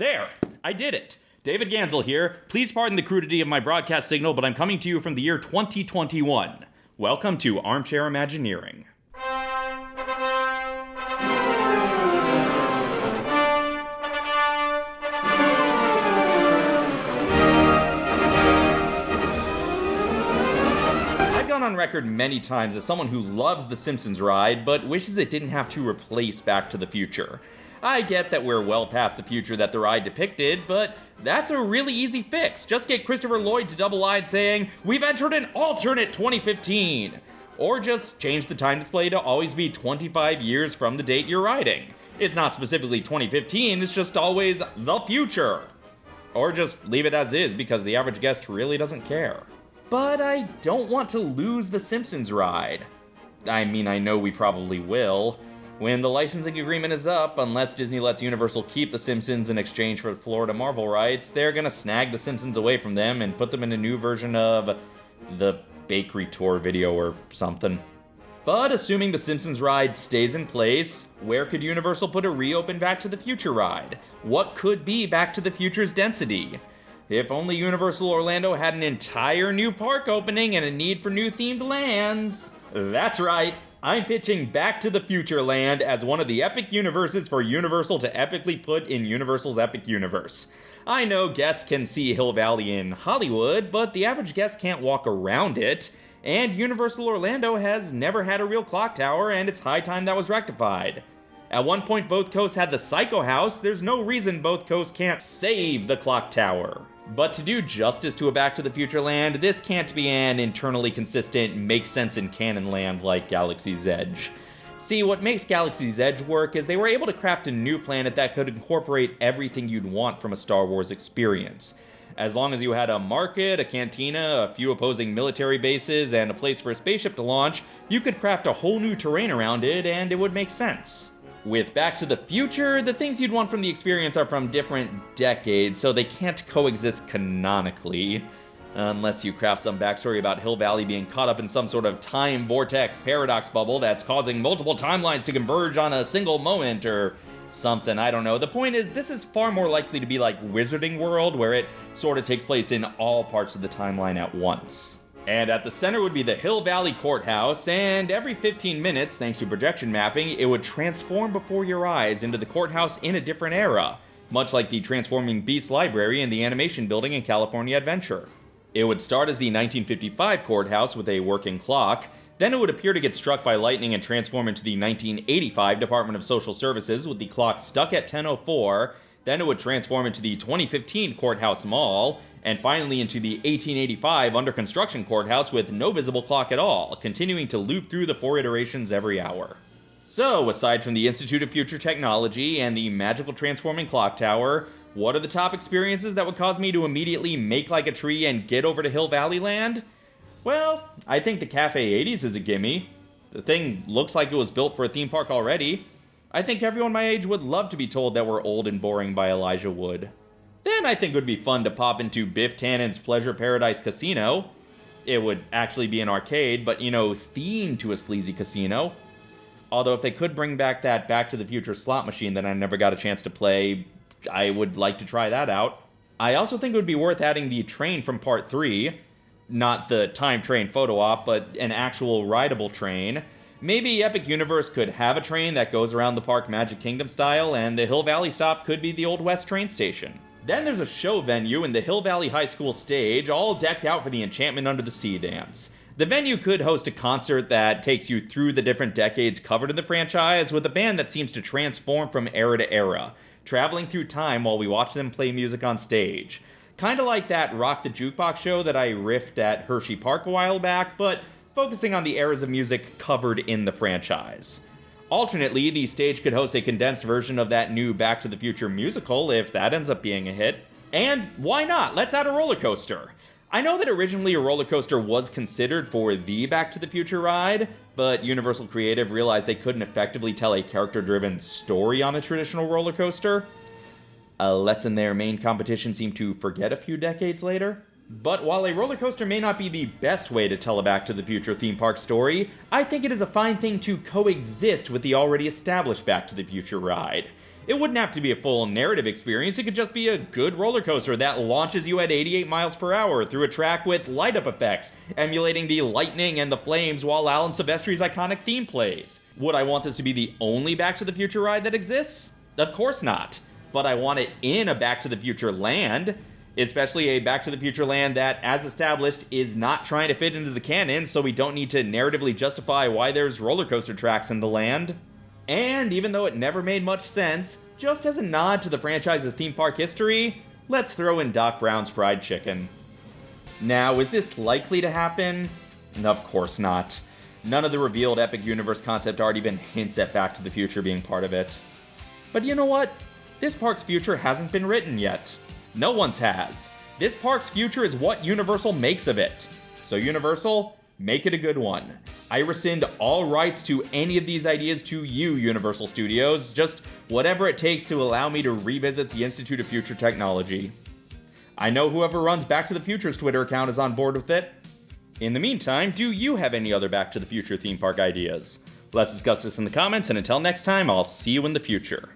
There, I did it. David Gansel here. Please pardon the crudity of my broadcast signal, but I'm coming to you from the year 2021. Welcome to Armchair Imagineering. I've gone on record many times as someone who loves the Simpsons ride, but wishes it didn't have to replace Back to the Future. I get that we're well past the future that the ride depicted, but that's a really easy fix. Just get Christopher Lloyd to double line saying, We've entered an alternate 2015. Or just change the time display to always be 25 years from the date you're riding. It's not specifically 2015, it's just always the future. Or just leave it as is because the average guest really doesn't care. But I don't want to lose the Simpsons ride. I mean, I know we probably will. When the licensing agreement is up, unless Disney lets Universal keep The Simpsons in exchange for the Florida Marvel rights, they're gonna snag The Simpsons away from them and put them in a new version of the Bakery Tour video or something. But assuming The Simpsons ride stays in place, where could Universal put a reopen Back to the Future ride? What could be Back to the Future's density? If only Universal Orlando had an entire new park opening and a need for new themed lands. That's right, I'm pitching Back to the Future Land as one of the epic universes for Universal to epically put in Universal's epic universe. I know guests can see Hill Valley in Hollywood, but the average guest can't walk around it. And Universal Orlando has never had a real clock tower, and it's high time that was rectified. At one point, both coasts had the Psycho House. There's no reason both coasts can't save the clock tower. But to do justice to a Back to the Future land, this can't be an internally consistent, makes sense in canon land like Galaxy's Edge. See, what makes Galaxy's Edge work is they were able to craft a new planet that could incorporate everything you'd want from a Star Wars experience. As long as you had a market, a cantina, a few opposing military bases, and a place for a spaceship to launch, you could craft a whole new terrain around it and it would make sense. With Back to the Future, the things you'd want from the experience are from different decades, so they can't coexist canonically. Unless you craft some backstory about Hill Valley being caught up in some sort of time vortex paradox bubble that's causing multiple timelines to converge on a single moment or something, I don't know. The point is, this is far more likely to be like Wizarding World, where it sort of takes place in all parts of the timeline at once. And at the center would be the Hill Valley Courthouse, and every 15 minutes, thanks to projection mapping, it would transform before your eyes into the courthouse in a different era, much like the transforming Beast Library in the animation building in California Adventure. It would start as the 1955 courthouse with a working clock, then it would appear to get struck by lightning and transform into the 1985 Department of Social Services with the clock stuck at 1004, then it would transform into the 2015 Courthouse Mall, and finally into the 1885 under construction courthouse with no visible clock at all, continuing to loop through the four iterations every hour. So, aside from the Institute of Future Technology and the magical transforming clock tower, what are the top experiences that would cause me to immediately make like a tree and get over to Hill Valley Land? Well, I think the Cafe 80s is a gimme. The thing looks like it was built for a theme park already. I think everyone my age would love to be told that we're old and boring by Elijah Wood. Then I think it would be fun to pop into Biff Tannen's Pleasure Paradise Casino. It would actually be an arcade, but you know, themed to a sleazy casino. Although if they could bring back that Back to the Future slot machine that I never got a chance to play, I would like to try that out. I also think it would be worth adding the train from part 3. Not the time train photo op, but an actual rideable train. Maybe Epic Universe could have a train that goes around the park Magic Kingdom style, and the Hill Valley stop could be the Old West train station. Then there's a show venue in the Hill Valley High School stage, all decked out for the Enchantment Under the Sea dance. The venue could host a concert that takes you through the different decades covered in the franchise with a band that seems to transform from era to era, traveling through time while we watch them play music on stage. Kinda like that Rock the Jukebox show that I riffed at Hershey Park a while back, but focusing on the eras of music covered in the franchise. Alternately, the stage could host a condensed version of that new Back to the Future musical if that ends up being a hit. And why not? Let's add a roller coaster. I know that originally a roller coaster was considered for the Back to the Future ride, but Universal Creative realized they couldn't effectively tell a character driven story on a traditional roller coaster. A lesson their main competition seemed to forget a few decades later. But while a roller coaster may not be the best way to tell a Back to the Future theme park story, I think it is a fine thing to coexist with the already established Back to the Future ride. It wouldn't have to be a full narrative experience, it could just be a good roller coaster that launches you at 88 miles per hour through a track with light up effects, emulating the lightning and the flames while Alan Silvestri's iconic theme plays. Would I want this to be the only Back to the Future ride that exists? Of course not. But I want it in a Back to the Future land especially a Back to the Future land that, as established, is not trying to fit into the canon, so we don't need to narratively justify why there's roller coaster tracks in the land. And even though it never made much sense, just as a nod to the franchise's theme park history, let's throw in Doc Brown's fried chicken. Now, is this likely to happen? Of course not. None of the revealed Epic Universe concept art even hints at Back to the Future being part of it. But you know what? This park's future hasn't been written yet. No one's has. This park's future is what Universal makes of it. So, Universal, make it a good one. I rescind all rights to any of these ideas to you, Universal Studios, just whatever it takes to allow me to revisit the Institute of Future Technology. I know whoever runs Back to the Future's Twitter account is on board with it. In the meantime, do you have any other Back to the Future theme park ideas? Let's discuss this in the comments, and until next time, I'll see you in the future.